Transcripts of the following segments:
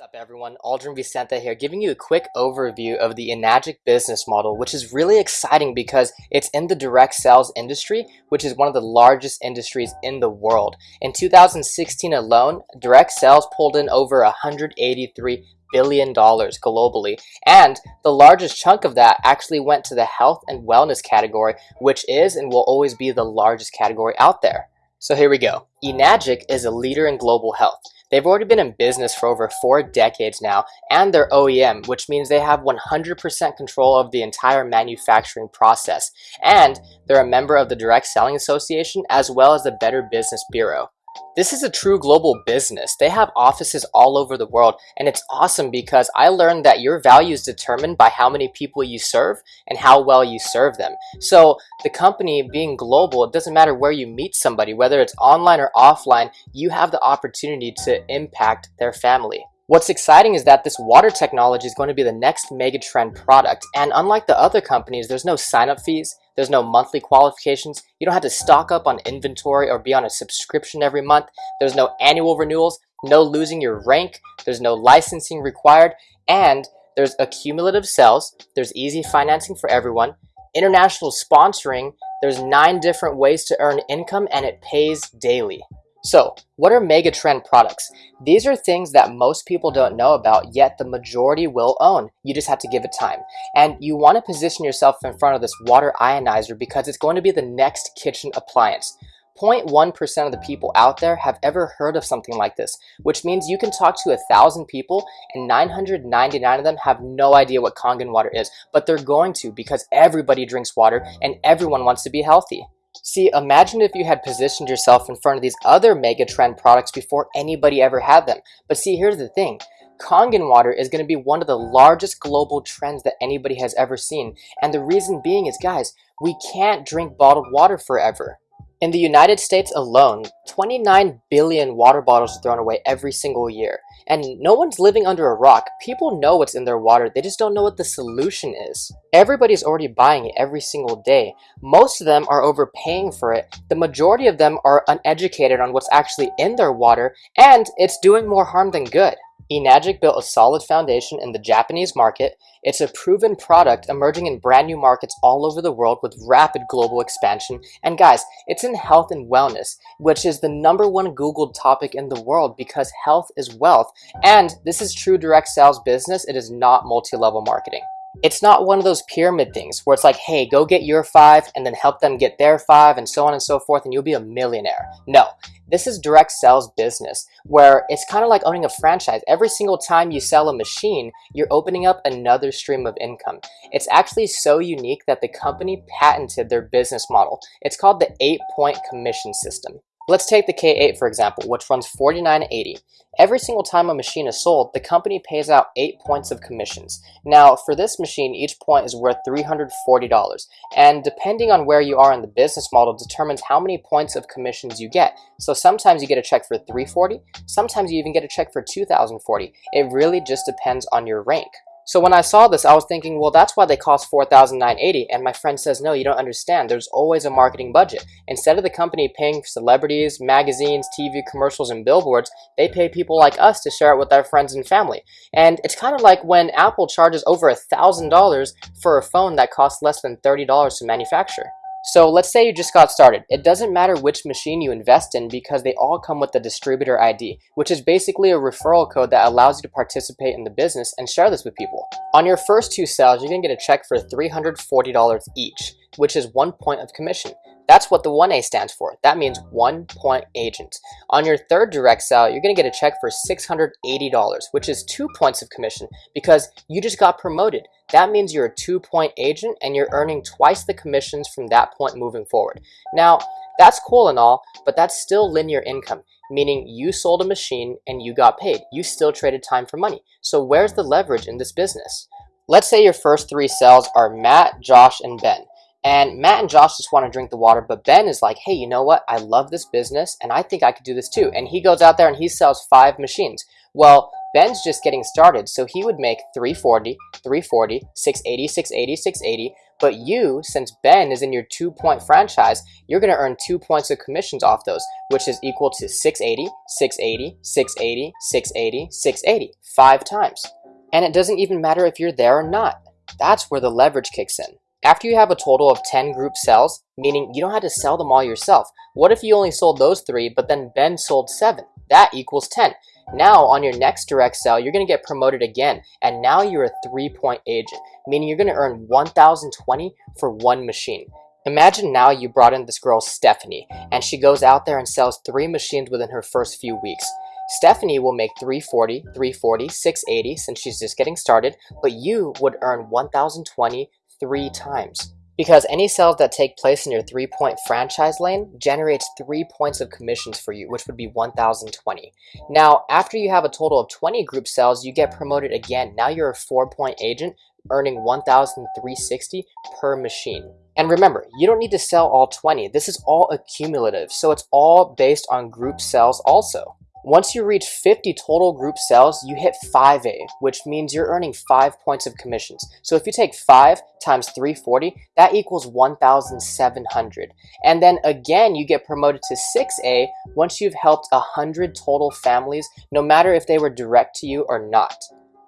Up everyone, Aldrin Vicente here, giving you a quick overview of the Enagic business model, which is really exciting because it's in the direct sales industry, which is one of the largest industries in the world. In 2016 alone, direct sales pulled in over 183 billion dollars globally. And the largest chunk of that actually went to the health and wellness category which is and will always be the largest category out there. So here we go. Enagic is a leader in global health They've already been in business for over four decades now, and they're OEM, which means they have 100% control of the entire manufacturing process. And they're a member of the Direct Selling Association as well as the Better Business Bureau. This is a true global business. They have offices all over the world and it's awesome because I learned that your value is determined by how many people you serve and how well you serve them. So the company being global, it doesn't matter where you meet somebody, whether it's online or offline, you have the opportunity to impact their family. What's exciting is that this water technology is going to be the next mega trend product. And unlike the other companies, there's no sign-up fees, there's no monthly qualifications, you don't have to stock up on inventory or be on a subscription every month, there's no annual renewals, no losing your rank, there's no licensing required, and there's accumulative sales, there's easy financing for everyone, international sponsoring, there's nine different ways to earn income and it pays daily. So, what are megatrend products? These are things that most people don't know about, yet the majority will own. You just have to give it time. And you want to position yourself in front of this water ionizer because it's going to be the next kitchen appliance. 0.1% of the people out there have ever heard of something like this, which means you can talk to a thousand people and 999 of them have no idea what Kangen water is, but they're going to because everybody drinks water and everyone wants to be healthy. See, imagine if you had positioned yourself in front of these other mega trend products before anybody ever had them. But see, here's the thing. Kangen water is going to be one of the largest global trends that anybody has ever seen. And the reason being is, guys, we can't drink bottled water forever. In the United States alone, 29 billion water bottles are thrown away every single year. And no one's living under a rock. People know what's in their water, they just don't know what the solution is. Everybody's already buying it every single day. Most of them are overpaying for it. The majority of them are uneducated on what's actually in their water, and it's doing more harm than good. Enagic built a solid foundation in the Japanese market. It's a proven product emerging in brand new markets all over the world with rapid global expansion. And guys, it's in health and wellness, which is the number one Googled topic in the world because health is wealth. And this is true direct sales business. It is not multi-level marketing. It's not one of those pyramid things where it's like, hey, go get your five and then help them get their five and so on and so forth and you'll be a millionaire. No, this is direct sales business where it's kind of like owning a franchise. Every single time you sell a machine, you're opening up another stream of income. It's actually so unique that the company patented their business model. It's called the eight-point commission system. Let's take the K8 for example, which runs 49.80. Every single time a machine is sold, the company pays out 8 points of commissions. Now, for this machine, each point is worth $340, and depending on where you are in the business model determines how many points of commissions you get. So sometimes you get a check for 340, sometimes you even get a check for 2040. It really just depends on your rank. So when I saw this, I was thinking, well, that's why they cost $4,980. And my friend says, no, you don't understand. There's always a marketing budget. Instead of the company paying celebrities, magazines, TV commercials, and billboards, they pay people like us to share it with their friends and family. And it's kind of like when Apple charges over $1,000 for a phone that costs less than $30 to manufacture. So let's say you just got started. It doesn't matter which machine you invest in because they all come with the distributor ID, which is basically a referral code that allows you to participate in the business and share this with people. On your first two sales, going to get a check for $340 each, which is one point of commission. That's what the 1A stands for. That means one point agent. On your third direct sale, you're going to get a check for $680, which is two points of commission because you just got promoted. That means you're a two point agent and you're earning twice the commissions from that point moving forward. Now, that's cool and all, but that's still linear income, meaning you sold a machine and you got paid. You still traded time for money. So where's the leverage in this business? Let's say your first three sales are Matt, Josh, and Ben. And Matt and Josh just want to drink the water, but Ben is like, hey, you know what? I love this business and I think I could do this too. And he goes out there and he sells five machines. Well, Ben's just getting started, so he would make 340, 340, 680, 680, 680, But you, since Ben is in your two point franchise, you're going to earn two points of commissions off those, which is equal to 680, 680, 680, 680, 680, five times. And it doesn't even matter if you're there or not. That's where the leverage kicks in. After you have a total of 10 group sales, meaning you don't have to sell them all yourself, what if you only sold those three, but then Ben sold seven? That equals 10. Now, on your next direct sale, you're going to get promoted again, and now you're a three-point agent, meaning you're going to earn 1,020 for one machine. Imagine now you brought in this girl, Stephanie, and she goes out there and sells three machines within her first few weeks. Stephanie will make 340, 340, 680 since she's just getting started, but you would earn 1,020 three times. Because any sales that take place in your three-point franchise lane generates three points of commissions for you, which would be 1,020. Now, after you have a total of 20 group sales, you get promoted again. Now you're a four-point agent, earning 1,360 per machine. And remember, you don't need to sell all 20. This is all accumulative, so it's all based on group sales also. Once you reach 50 total group sales, you hit 5A, which means you're earning 5 points of commissions. So if you take 5 times 340, that equals 1,700. And then again, you get promoted to 6A once you've helped 100 total families, no matter if they were direct to you or not.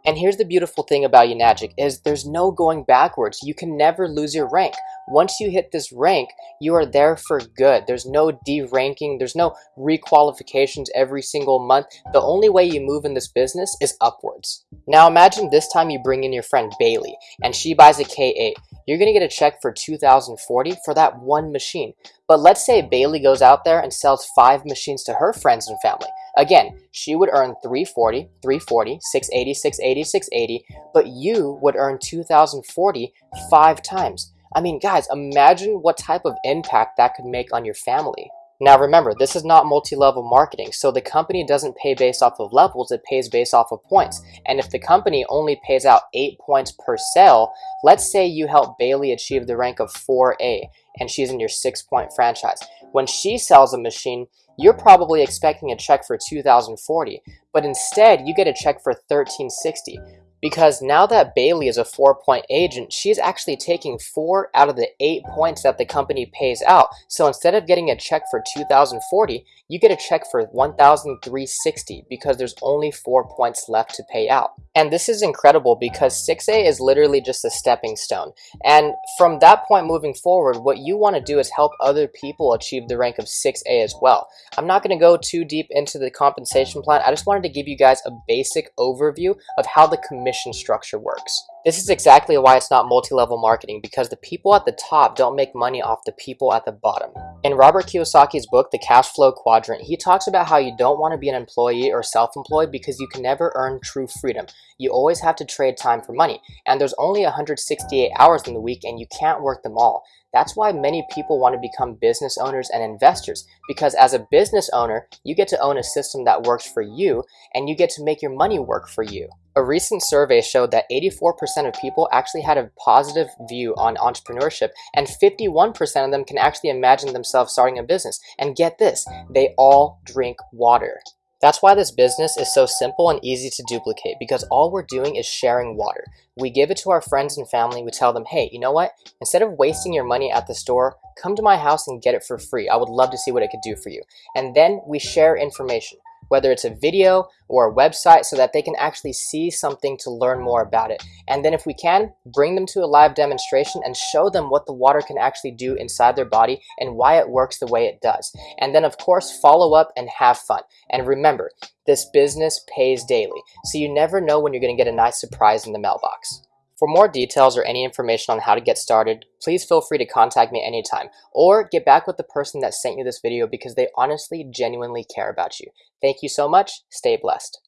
And here's the beautiful thing about Enagic is there's no going backwards. You can never lose your rank. Once you hit this rank, you are there for good. There's no deranking. There's no requalifications every single month. The only way you move in this business is upwards. Now imagine this time you bring in your friend Bailey and she buys a K8. You're going to get a check for 2040 for that one machine. But let's say Bailey goes out there and sells five machines to her friends and family. Again, she would earn 340, 340, 680, 680, 680, but you would earn 2040 five times. I mean, guys, imagine what type of impact that could make on your family. Now remember, this is not multi-level marketing, so the company doesn't pay based off of levels, it pays based off of points. And if the company only pays out 8 points per sale, let's say you help Bailey achieve the rank of 4A, and she's in your 6-point franchise. When she sells a machine, you're probably expecting a check for 2040, but instead you get a check for 1360, because now that Bailey is a four-point agent, she's actually taking four out of the eight points that the company pays out. So instead of getting a check for 2040, you get a check for 1360 because there's only four points left to pay out. And this is incredible because 6A is literally just a stepping stone. And from that point moving forward, what you want to do is help other people achieve the rank of 6A as well. I'm not going to go too deep into the compensation plan. I just wanted to give you guys a basic overview of how the commission structure works. This is exactly why it's not multi-level marketing because the people at the top don't make money off the people at the bottom. In Robert Kiyosaki's book, The Cash Flow Quadrant, he talks about how you don't want to be an employee or self-employed because you can never earn true freedom. You always have to trade time for money, and there's only 168 hours in the week and you can't work them all. That's why many people want to become business owners and investors because as a business owner, you get to own a system that works for you and you get to make your money work for you. A recent survey showed that 84% of people actually had a positive view on entrepreneurship and 51% of them can actually imagine themselves starting a business. And get this, they all drink water. That's why this business is so simple and easy to duplicate because all we're doing is sharing water. We give it to our friends and family. We tell them, hey, you know what? Instead of wasting your money at the store, come to my house and get it for free. I would love to see what it could do for you. And then we share information whether it's a video or a website so that they can actually see something to learn more about it. And then if we can, bring them to a live demonstration and show them what the water can actually do inside their body and why it works the way it does. And then of course, follow up and have fun. And remember, this business pays daily, so you never know when you're gonna get a nice surprise in the mailbox. For more details or any information on how to get started, please feel free to contact me anytime or get back with the person that sent you this video because they honestly genuinely care about you. Thank you so much. Stay blessed.